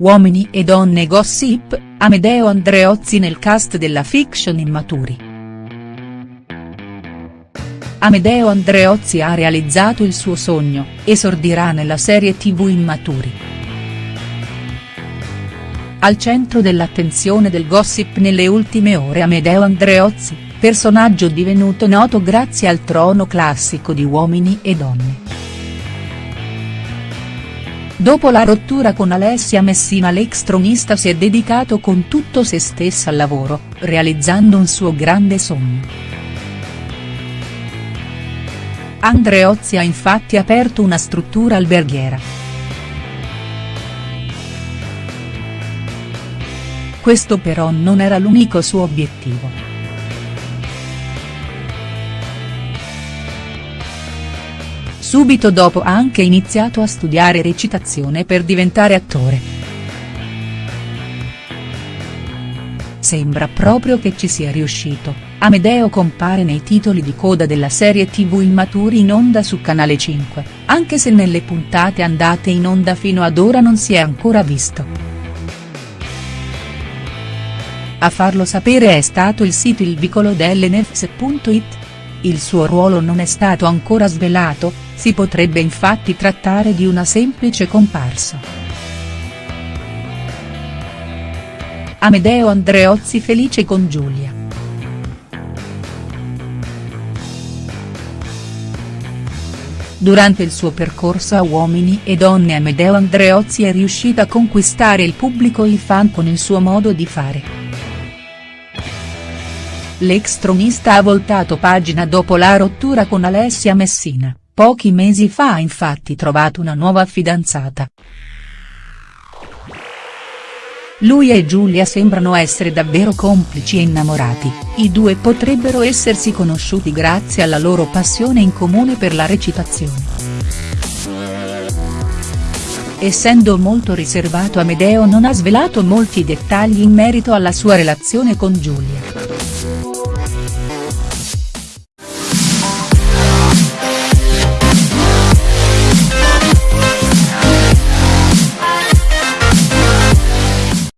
Uomini e donne gossip, Amedeo Andreozzi nel cast della fiction Immaturi. Amedeo Andreozzi ha realizzato il suo sogno, esordirà nella serie tv Immaturi. Al centro dell'attenzione del gossip nelle ultime ore Amedeo Andreozzi, personaggio divenuto noto grazie al trono classico di Uomini e Donne. Dopo la rottura con Alessia Messina l'ex tronista si è dedicato con tutto se stessa al lavoro, realizzando un suo grande sogno. Andreozzi ha infatti aperto una struttura alberghiera. Questo però non era l'unico suo obiettivo. Subito dopo ha anche iniziato a studiare recitazione per diventare attore. Sembra proprio che ci sia riuscito Amedeo compare nei titoli di coda della serie tv Immaturi in onda su Canale 5, anche se nelle puntate andate in onda fino ad ora non si è ancora visto. A farlo sapere è stato il sito Il Vicolo dell'Nefs.it. Il suo ruolo non è stato ancora svelato, si potrebbe infatti trattare di una semplice comparsa. Amedeo Andreozzi felice con Giulia. Durante il suo percorso a Uomini e Donne Amedeo Andreozzi è riuscito a conquistare il pubblico e i fan con il suo modo di fare. L'ex tronista ha voltato pagina dopo la rottura con Alessia Messina, pochi mesi fa ha infatti trovato una nuova fidanzata. Lui e Giulia sembrano essere davvero complici e innamorati, i due potrebbero essersi conosciuti grazie alla loro passione in comune per la recitazione. Essendo molto riservato Amedeo non ha svelato molti dettagli in merito alla sua relazione con Giulia.